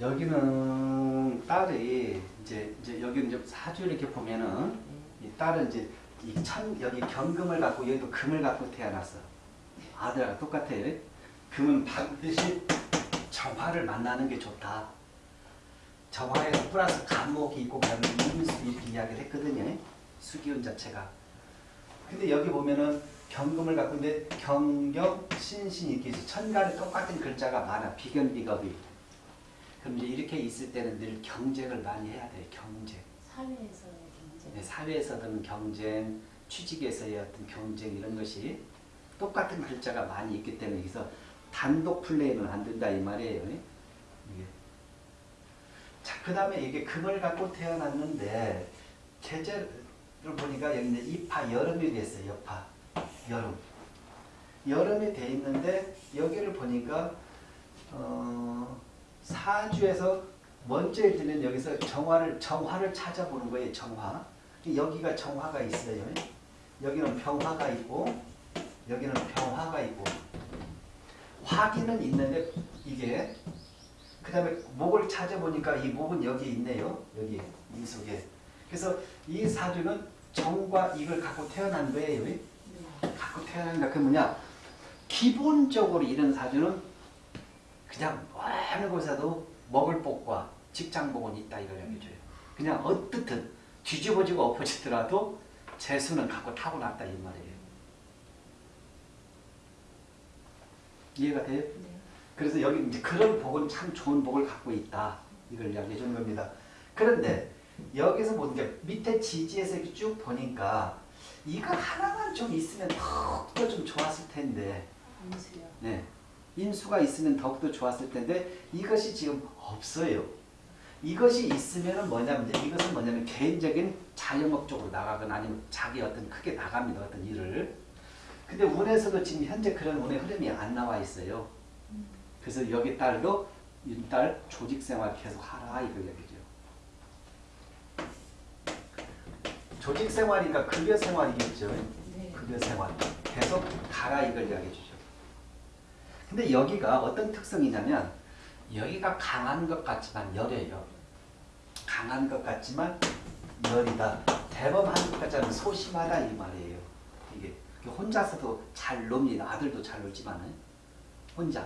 여기는 딸이 이제 이제 여기 이제 사주 이렇게 보면은 이 딸은 이제 이 천 여기 경금을 갖고 여기도 금을 갖고 태어났어. 아들하고 똑같아요. 금은 반드시 정화를 만나는 게 좋다. 정화에서 플러스 간목이 있고 그다음에 임수 이렇게 이야기를 했거든요. 수기운 자체가. 근데 여기 보면은 경금을 갖고 있는데 경경 신신 이렇게. 천간에 똑같은 글자가 많아. 비견비겁이. 그럼 이제 이렇게 있을 때는 늘 경쟁을 많이 해야 돼요. 경쟁. 사회에서의 경쟁. 네, 사회에서든 경쟁, 취직에서의 어떤 경쟁 이런 것이 똑같은 글자가 많이 있기 때문에 여기서 단독 플레이는 안 된다 이 말이에요. 이게. 자, 그 다음에 이게 금을 갖고 태어났는데 계절을 보니까 여기 이제 입하 여름이 됐어요. 여파 여름. 여름이 돼 있는데 여기를 보니까 어, 사주에서 먼저 일때는 여기서 정화를 정화를 찾아보는 거예요. 정화. 여기가 정화가 있어요. 여기는 병화가 있고 여기는 병화가 있고 화기는 있는데 이게 그 다음에 목을 찾아보니까 이 목은 여기 있네요. 여기 이 속에. 그래서 이 사주는 정과 이걸 갖고 태어난 거예요. 네. 갖고 태어난다. 그 뭐냐? 기본적으로 이런 사주는 그냥 어느 곳에도 먹을 복과 직장복은 있다 이걸 얘기해줘요. 그냥 어떻든 뒤집어지고 엎어지더라도 재수는 갖고 타고났다 이 말이에요. 이해가 돼요? 네. 그래서 여기 이제 그런 복은 참 좋은 복을 갖고 있다. 이걸 이야기해 주는 겁니다. 그런데 여기서 보는 게 밑에 지지에서 이렇게 쭉 보니까 이거 하나만 좀 있으면 더욱더 좀 좋았을 텐데 인수요. 네. 인수가 있으면 더욱더 좋았을 텐데 이것이 지금 없어요. 이것이 있으면 뭐냐면 이것은 뭐냐면 개인적인 자영업 쪽으로 나가거나 아니면 자기 어떤 크게 나갑니다. 어떤 일을. 근데 운에서도 지금 현재 그런 운의 흐름이 안 나와 있어요. 그래서 여기 딸도 이딸 조직 생활 계속 하라 이걸 얘기죠. 조직 생활이니까 급여 생활이겠죠. 네. 급여 생활. 계속 가라 이걸 이야기해 주죠. 근데 여기가 어떤 특성이냐면 여기가 강한 것 같지만 여려요. 강한 것 같지만 여리다. 대범한 것 같지만 소심하다 이 말이에요. 이게 혼자서도 잘 놉니다. 아들도 잘 놀지만은 혼자.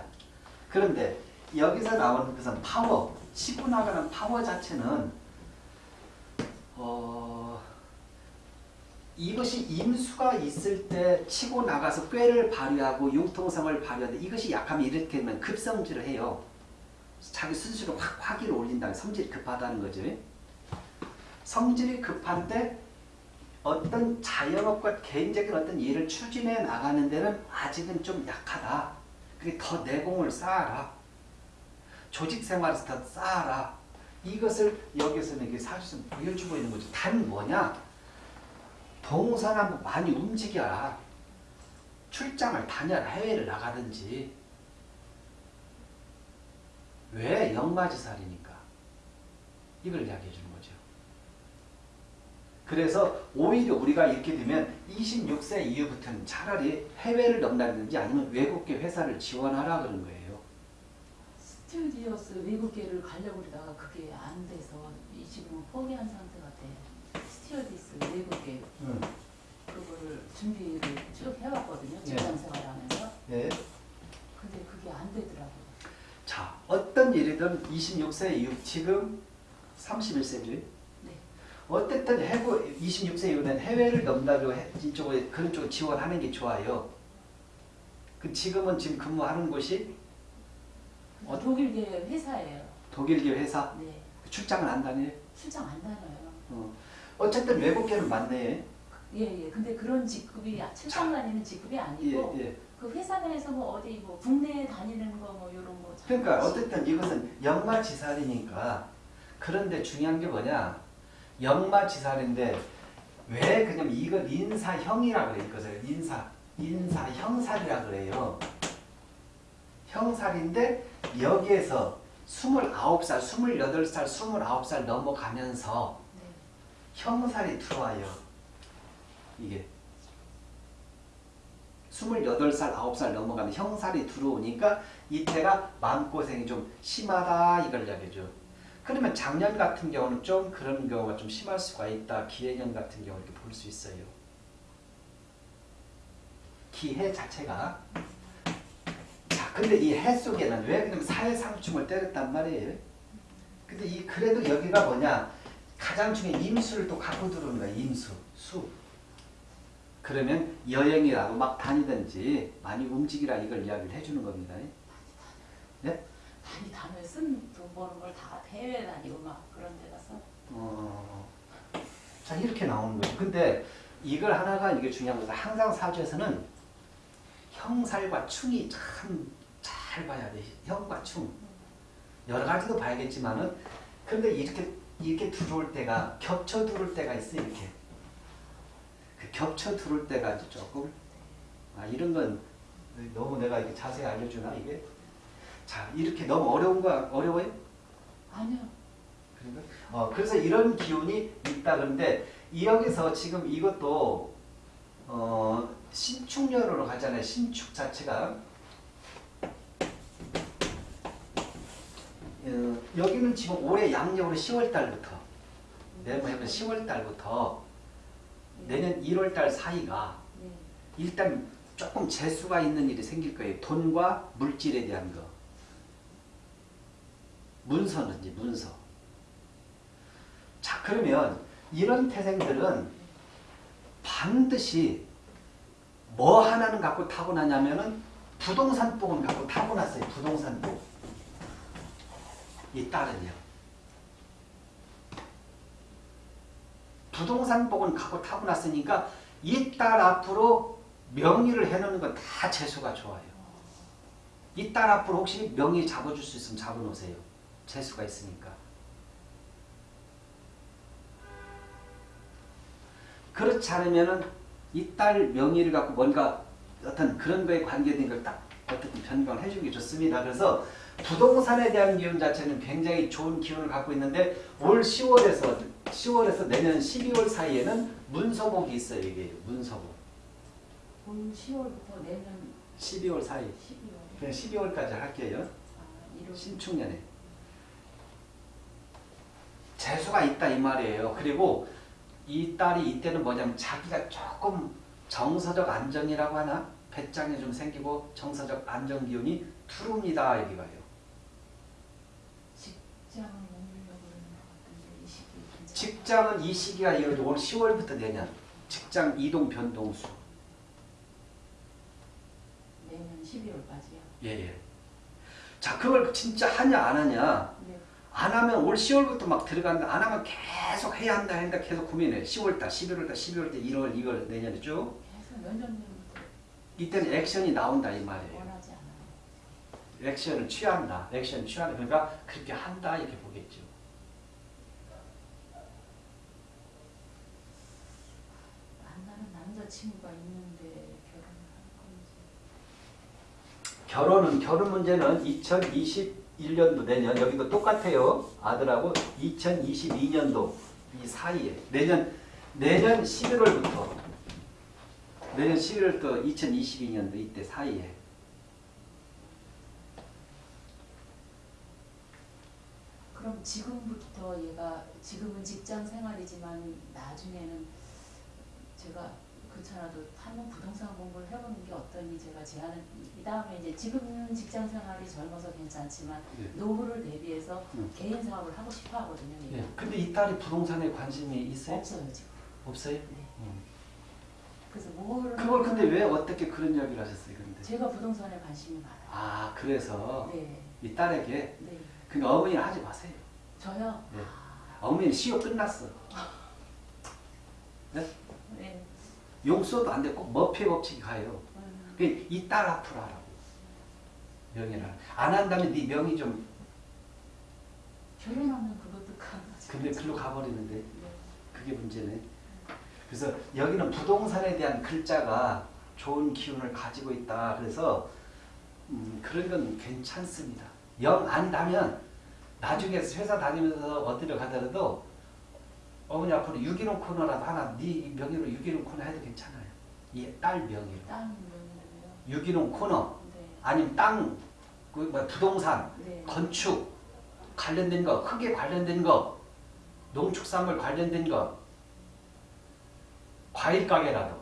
그런데 여기서 나오는 것은 파워, 치고 나가는 파워 자체는 어, 이것이 임수가 있을 때 치고 나가서 꾀를 발휘하고 융통성을 발휘하는데 이것이 약하면 이렇게 되면 급성질을 해요. 자기 스스로 확 화기를 올린다는 성질이 급하다는 거죠. 성질이 급한데 어떤 자영업과 개인적인 어떤 일을 추진해 나가는 데는 아직은 좀 약하다. 그게 더 내공을 쌓아라. 조직 생활에서 더 쌓아라. 이것을 여기서는 사실은 보여주고 있는 거죠. 단 뭐냐? 동서남북 많이 움직여라. 출장을 다녀라. 해외를 나가든지. 왜? 역마지살이니까. 이걸 이야기해 주는 거죠. 그래서 오히려 우리가 이렇게 되면 26세 이후부터는 차라리 해외를 넘나든지 아니면 외국계 회사를 지원하라 그런 거예요. 스튜어디스 외국계를 가려고 그러다가 그게 안 돼서 이 지금은 포기한 상태 같아. 스튜어디스 외국계 음. 그거를 준비를 쭉 해왔거든요. 네. 직장 생활하면서. 예. 근데 그게 안 되더라고요. 자, 어떤 일이든 26세 이후 지금 31세죠. 네. 어쨌든 해고 26세 이후는 해외를 넘나고 해- 이쪽에 그런 쪽을 지원하는 게 좋아요. 그 지금은 지금 근무하는 곳이 어? 독일계 회사예요. 독일계 회사 네. 출장을 안 다녀요. 출장 안 다녀요. 어. 어쨌든 외국계는 많네. 예, 예. 근데 그런 직급이 출장 다니는 직급이 예, 아니고 예. 그 회사 내에서 뭐 어디 뭐 국내에 다니는 거 뭐 이런 거 그러니까 잠깐씩. 어쨌든 이것은 역마지살이니까 그런데 중요한 게 뭐냐 역마지살인데 왜 그냥 이걸 인사형이라 그래 이것을 인사 인사형살이라 그래요 형살인데 여기에서 29살 28살 29살 넘어가면서 네. 형살이 들어와요 이게 28살, 9살 넘어가면 형살이 들어오니까 이때가 마음고생이 좀 심하다 이걸 이야기해줘. 그러면 작년 같은 경우는 좀 그런 경우가 좀 심할 수가 있다. 기해년 같은 경우 이렇게 볼 수 있어요. 기해 자체가 자 근데 이 해 속에는 왜 그러면 사해상충을 때렸단 말이에요. 근데 이 그래도 여기가 뭐냐 가장 중에 임수를 또 갖고 들어오는 거야 임수 수. 그러면 여행이라도 막 다니든지 많이 움직이라 이걸 이야기를 해주는 겁니다. 네? 많이 단어에 쓴돈 버는 걸 다 해외 다니고 막 그런 데 가서 어, 자 이렇게 나오는 거죠. 근데 이걸 하나가 이게 중요한 거죠. 항상 사주에서는 형살과 충이 참 잘 봐야 돼. 형과 충. 여러 가지도 봐야겠지만은 근데 이렇게 이렇게 들어올 때가 겹쳐 들어올 때가 있어 이렇게. 그 겹쳐 들어올 때가 이제 조금 아 이런 건 너무 내가 이렇게 자세히 알려주나 이게? 자 이렇게 너무 어려운 거 어려워요? 아니요 그런가? 어, 그래서 이런 기운이 있다 그런데 이 여기서 지금 이것도 어, 신축년으로 가잖아요. 신축 자체가 여기는 지금 올해 양력으로 10월 달부터 내년 10월 달부터 내년 1월 달 사이가 네. 일단 조금 재수가 있는 일이 생길 거예요. 돈과 물질에 대한 거. 문서는 이제 문서. 자 그러면 이런 태생들은 반드시 뭐 하나는 갖고 타고나냐면은 부동산 복은 갖고 타고났어요. 부동산 복. 이 딸은요. 부동산 복은 갖고 타고났으니까 이 딸 앞으로 명의를 해놓는 건 다 재수가 좋아요. 이 딸 앞으로 혹시 명의 잡아줄 수 있으면 잡아놓으세요. 재수가 있으니까. 그렇지 않으면은 이딸 명의를 갖고 뭔가 어떤 그런 거에 관계된 걸딱 어떻게 변경을 해주기 좋습니다. 그래서 부동산에 대한 기운 자체는 굉장히 좋은 기운을 갖고 있는데 올 10월에서 10월에서 내년 12월 사이에는 문서복이 있어요. 이게 문서복. 올 10월부터 내년 12월 사이. 12월 그냥 12월까지 할게요. 아, 1월 신축년에. 재수가 있다 이 말이에요. 그리고 이 딸이 이때는 뭐냐면 자기가 조금 정서적 안정이라고 하나? 배짱이 좀 생기고 정서적 안정 기운이 투릅니다. 여기 시기 괜찮아요? 직장은 이 시기가 이어져 올 10월부터 내년 직장 이동 변동수. 내년 12월까지요 예, 예. 자, 그걸 진짜 하냐 안 하냐? 네. 안 하면 올 10월부터 막 들어간다. 안 하면 계속 해야 한다 한다 계속 고민해. 10월달, 11월달, 12월달, 1월, 2월 내년에 쭉. 계속 몇년 전부터 이때는 액션이 나온다 이 말이에요. 액션을 취한다. 액션 취한다. 그러니까 그렇게 한다 이렇게 보겠죠. 만나는 남자친구가 있는데 결혼을 하는 건지 결혼은 결혼 문제는 2021년도 내년 여기도 똑같아요. 아들하고 2022년도 이 사이에 내년 내년 11월부터 내년 11월부터 2022년도 이때 사이에 그럼 지금부터 얘가 지금은 직장 생활이지만 나중에는 제가 그렇잖아도 한번 부동산 공부를 해보는 게 어떠니 제가 제안을 이 다음에 이제 지금은 직장 생활이 젊어서 괜찮지만 네. 노후를 대비해서 음. 개인 사업을 하고 싶어 하거든요. 예. 근데 이 딸이 부동산에 관심이 있어요? 없어요 지금. 없어요? 네. 음. 그래서 뭐를 그걸 근데 왜 어떻게 그런 이야기를 하셨어요? 근데 제가 부동산에 관심이 많아요. 아 그래서 네, 이 딸에게 네. 그러니까 어머니는 하지 마세요. 저요. 네. 아, 어머니는 시효 끝났어. 네. 용서도 안 돼. 꼭 머피 법칙이 가요. 음, 이딸 앞으로 하라고. 명예를. 안 한다면 네 명이 좀 결혼하면 그것도 가능하죠. 근데 글로 가버리는데 네. 그게 문제네. 그래서 여기는 부동산에 대한 글자가 좋은 기운을 가지고 있다. 그래서 음, 그런 건 괜찮습니다. 영 안다면 나중에 회사 다니면서 어디를 가더라도 어머니 앞으로 유기농 코너라도 하나 네 명의로 유기농 코너 해도 괜찮아요. 이딸 명의로. 명의로 유기농 코너 네. 아니면 땅, 그 뭐야, 부동산, 네. 건축 관련된 거, 흙에 관련된 거, 농축산물 관련된 거, 과일 가게라도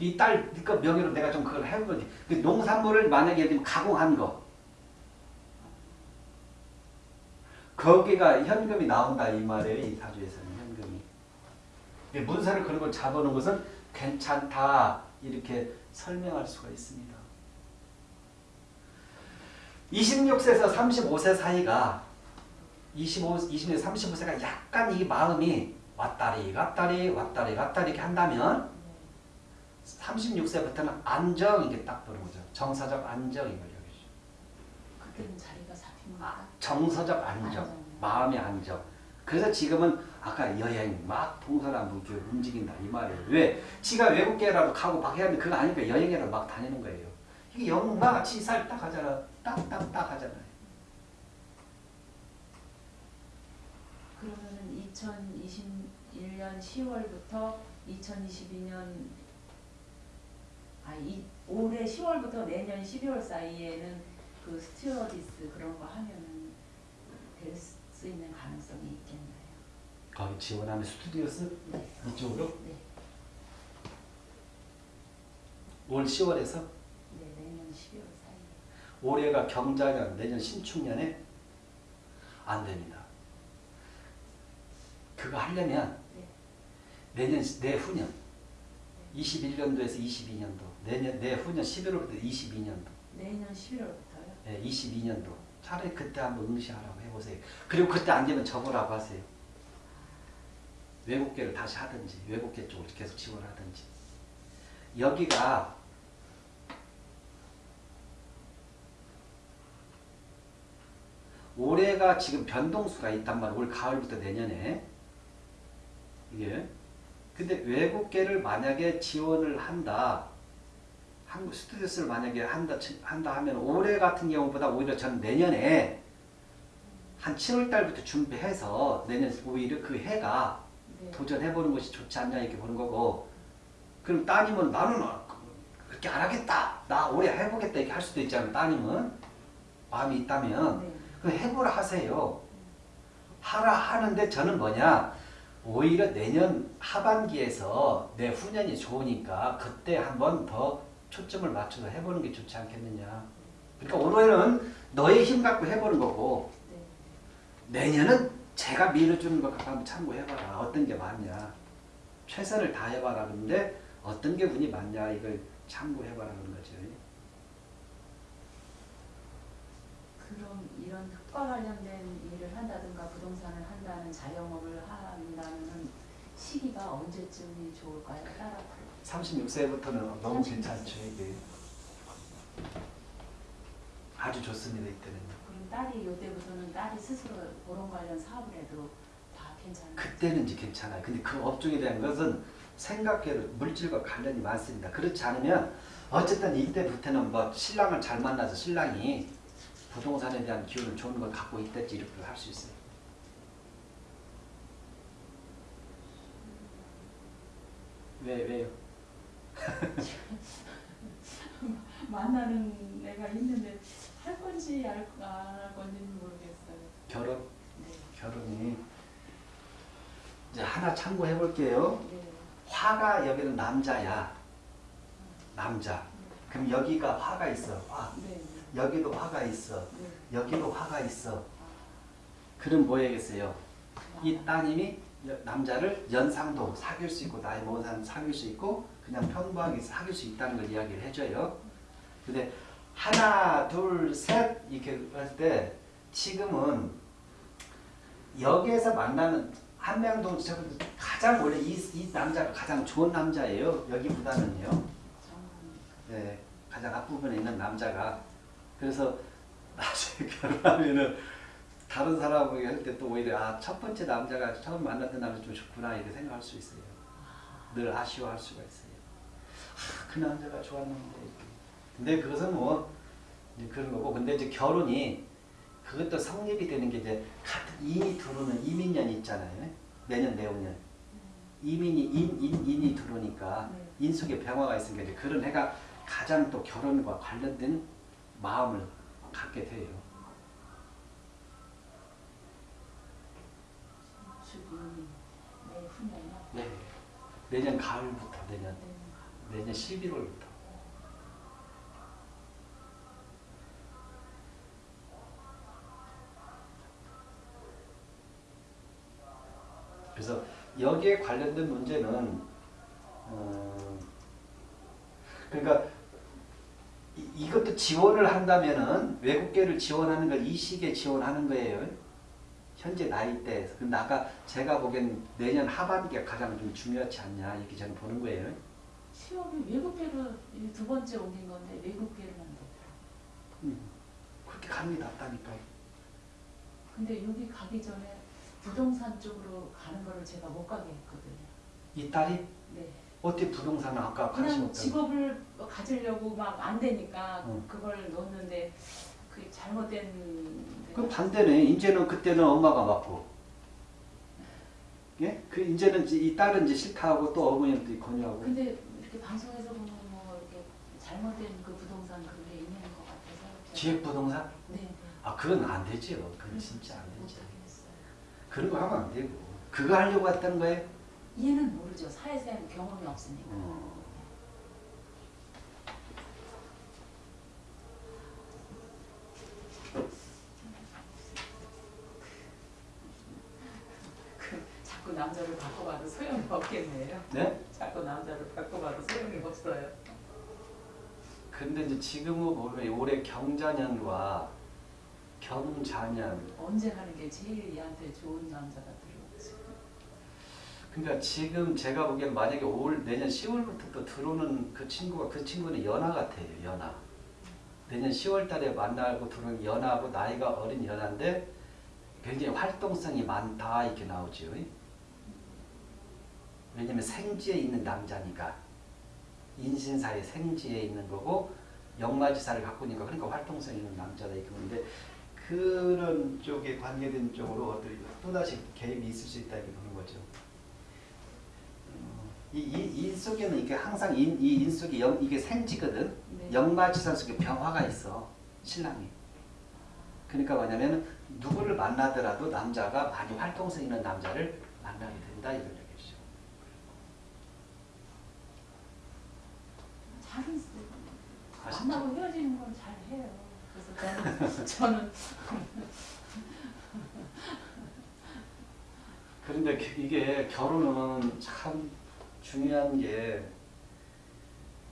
이 딸 니꺼 명의로 내가 좀 그걸 해보지. 그 농산물을 만약에 예를 들면 가공한 거 거기가 현금이 나온다 이 말이에요 이 사주에서는 현금이. 문서를 그런 걸 잡아놓은 것은 괜찮다 이렇게 설명할 수가 있습니다. 26세에서 35세 사이가 25, 20년 35세가 약간 이 마음이 왔다리 갔다리 왔다리 갔다리 이렇게 한다면 36세부터는 안정 이게 딱 보는 거죠. 정서적 안정 이걸 여기죠. 그때는 자리가 잡힙니까? 정서적 안정, 안정. 마음의 안정. 그래서 지금은 아까 여행 막 동서남북 움직인다 이 말이에요. 왜? 지가 외국계라도 가고 막 해야 되는데 그거 아니까 여행이라도 막 다니는 거예요. 이게 역마 지살 딱 하잖아. 딱딱딱 하잖아요. 그러면은 2021년 10월부터 2022년 아, 이 올해 10월부터 내년 12월 사이에는 그 스튜어디스 그런 거 하면은 될 수 있는 가능성이 있겠나요? 거기 지원하는 스튜어디스 네. 이쪽으로 네. 올 10월에서 네, 내년 12월 사이에. 올해가 경자년 내년 신축년에 안 됩니다. 그거 하려면 네. 내년 내후년 21년도에서 22년도 내년 내후년 11월부터 22년도 내년 11월부터요? 예, 22년도 차라리 그때 한번 응시하라고 해보세요. 그리고 그때 안 되면 접으라고 하세요. 외국계를 다시 하든지 외국계 쪽으로 계속 지원하든지 여기가 올해가 지금 변동수가 있단 말이에요. 올 가을부터 내년에 이게 근데 외국계를 만약에 지원을 한다 한국 스튜디오스를 만약에 한다 치- 한다 하면 올해 같은 경우보다 오히려 저는 내년에 한 7월 달부터 준비해서 내년 오히려 그 해가 네. 도전해보는 것이 좋지 않냐 이렇게 보는 거고 그럼 따님은 나는 그렇게 안 하겠다. 나 올해 해보겠다 이렇게 할 수도 있잖아요 따님은 마음이 있다면 네. 그 해보라 하세요. 하라 하는데 저는 뭐냐 오히려 내년 하반기에서 내 후년이 좋으니까 그때 한번 더 초점을 맞춰서 해보는 게 좋지 않겠느냐 그러니까 올해는 너의 힘 갖고 해보는 거고 네. 내년은 제가 밀어주는 것 갖고 한번 참고해봐라. 어떤 게 맞냐. 최선을 다해봐라. 그런데 어떤 게 운이 맞냐. 이걸 참고해봐라. 그런 거죠. 그럼 이런 흙과 관련된 일을 한다든가 부동산을 한다는 자영업을 한다는 시기가 언제쯤이 좋을까요? 따라 36세부터는 너무 36세. 괜찮죠. 이게. 아주 좋습니다. 이때는. 그럼 딸이 이때부터는 딸이 스스로 그런 관련 사업을 해도 다 괜찮아요? 그때는 이제 괜찮아요. 근데 그 업종에 대한 것은 생각해도 물질과 관련이 많습니다. 그렇지 않으면 어쨌든 이때부터는 뭐 신랑을 잘 만나서 신랑이 부동산에 대한 기운을 좋은 걸 갖고 있댔지 이렇게 할 수 있어요. 왜 왜요? 만나는 애가 있는데 할 건지 안 할 건지는 모르겠어요. 결혼 네. 결혼이 이제 하나 참고해 볼게요. 네. 화가 여기는 남자야. 남자. 그럼 여기가 화가 있어. 화. 네. 여기도 화가 있어. 네. 여기도 화가 있어. 아, 그럼 뭐 해야겠어요? 이 아, 따님이 여- 남자를 연상도 사귈 수 있고 나이 먹은 사람 사귈 수 있고 그냥 평범하게 사귈 수 있다는 걸 이야기를 해줘요. 근데 하나 둘 셋 이렇게 할 때 지금은 여기에서 만나는 한명동 가장 원래 이, 이 남자가 가장 좋은 남자예요. 여기보다는요. 네, 가장 앞부분에 있는 남자가 그래서 나중에 결혼하면은 다른 사람에게 할 때 또 오히려 아 첫 번째 남자가 처음 만났던 남자 좀 좋구나 이렇게 생각할 수 있어요. 늘 아쉬워할 수가 있어요. 아, 그 남자가 좋았는데. 근데 그것은 뭐 이제 그런 거고 근데 이제 결혼이 그것도 성립이 되는 게 이제 같은 인이 들어오는 임인년 있잖아요. 내년 내후년 임인이 인, 인, 인이 들어오니까 네. 인 속에 병화가 있으니까 이제 그런 해가 가장 또 결혼과 관련된 마음을 갖게 돼요. 주기 내후년이요. 네. 내년 가을부터 내년 네. 내년 11월부터. 그래서 여기에 관련된 문제는 어, 그러니까 이, 이것도 지원을 한다면은 외국계를 지원하는 걸 이 시기에 지원하는 거예요. 현재 나이대에서. 근데 아까 제가 보기엔 내년 하반기가 가장 좀 중요하지 않냐 이렇게 저는 보는 거예요. 취업이 외국계로 이두 번째 옮긴 건데 외국계로만 됐더라고요. 음, 그렇게 감이 났다니까요. 근데 여기 가기 전에 부동산 쪽으로 가는 거를 제가 못 가게 했거든요. 이 딸이 네. 어떻게 부동산을 아까 관심 그냥 직업을 가지려고 막 안 되니까 응. 그걸 넣었는데 그게 잘못된 그 반대네. 이제는 그때는 엄마가 맞고. 예? 그 이제는 이제 이 딸은 이제 싫다 하고 또 어머니도 권유하고. 근데 이렇게 방송에서 보면 뭐 이렇게 잘못된 그 부동산 그런 게 있는 것 같아서 기획 부동산? 네, 네. 아 그건 안 되죠. 그건 진짜 안. 하겠어요. 그런 거 하면 안 되고. 그거 하려고 했던 거예요? 얘는 모르죠. 사회생 경험이 없으니까. 어. 그 자꾸 남자를 바꿔봐도 소용이 없겠네요. 네? 자꾸 남자를 바꿔봐도 소용이 없어요. 근데 이제 지금은 보면 올해 경자년과 경자년 언제 하는 게 제일 얘한테 좋은 남자가 들어오지? 그러니까 지금 제가 보기엔 만약에 올 내년 10월부터 또 들어오는 그 친구가 그 친구는 연하 같아요. 연하. 내년 10월 달에 만나고 들어오는 연하고 나이가 어린 연하인데 굉장히 활동성이 많다 이렇게 나오죠. 왜냐면 생지에 있는 남자니까 인신사의 생지에 있는 거고 역마지사를 갖고 있니까 그러니까 활동성 있는 남자다 이렇게 보는데 그런 쪽에 관계된 쪽으로 어떤 또다시 개입이 있을 수 있다 이렇게 보는 거죠. 어, 이, 이, 인 속에는 이게 항상 인, 이인 속에 영, 이게 생지거든. 네. 역마지사 속에 병화가 있어. 신랑이. 그러니까 뭐냐면 누구를 만나더라도 남자가 많이 활동성 있는 남자를 만나게 된다 얘기죠. 잘은? 만나고 헤어지는 건 잘 해요. 그래서 저는 저는 그런데 그- 이게 결혼은 참 중요한 게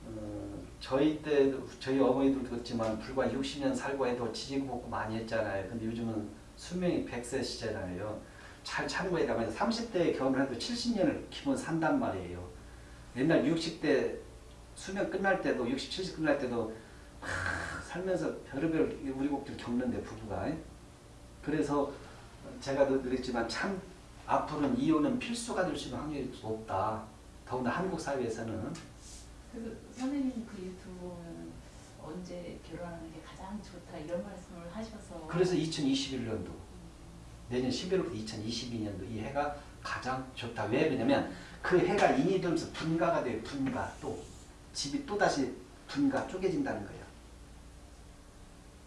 어, 저희 때 저희 어머니도 그렇지만 불과 60년 살고 해도 지지고 볶고 많이 했잖아요. 근데 요즘은 수명이 100세시잖아요. 잘 참고해 가면 30대에 결혼해도 70년을 기본 산단 말이에요. 옛날 60대 수명 끝날 때도 60, 70 끝날 때도 막 살면서 별의별 우리곡들 겪는데 부부가 그래서 제가 늘 그랬지만 참 앞으로는 이혼은 필수가 될 수 있는 확률이 높다. 더구나 한국 사회에서는 그 선생님 그 유튜브 보면 언제 결혼하는 게 가장 좋다 이런 말씀을 하셔서 그래서 2021년도 내년 11월부터 2022년도 이 해가 가장 좋다. 왜 그러냐면 그 해가 인이 들면서 분가가 돼요. 분가 또 집이 또 다시 분가 쪼개진다는 거예요.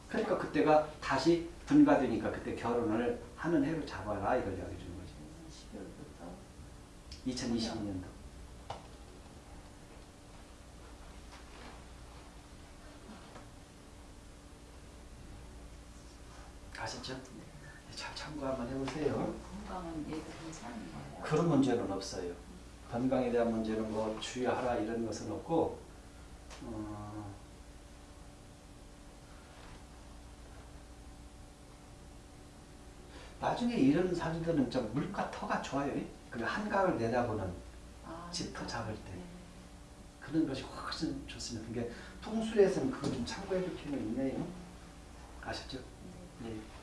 그러니까 그때가 다시 분가되니까 그때 결혼을 하는 해로 잡아라 이걸 이야기해 주는. 12월부터 2022년도. 아시죠? 잘 참고 한번 해보세요. 건강은 괜찮은 거예요. 그런 문제는 없어요. 건강에 대한 문제는 뭐 주의하라 이런 것은 없고 어, 나중에 이런 사주들은 좀 물가 터가 좋아요. 그 한강을 내다보는 아, 집터 잡을 때. 네. 그런 것이 훨씬 좋습니다. 그게 풍수에서는 그거 좀 참고해 줄 필요가 있네요. 아셨죠? 네. 예.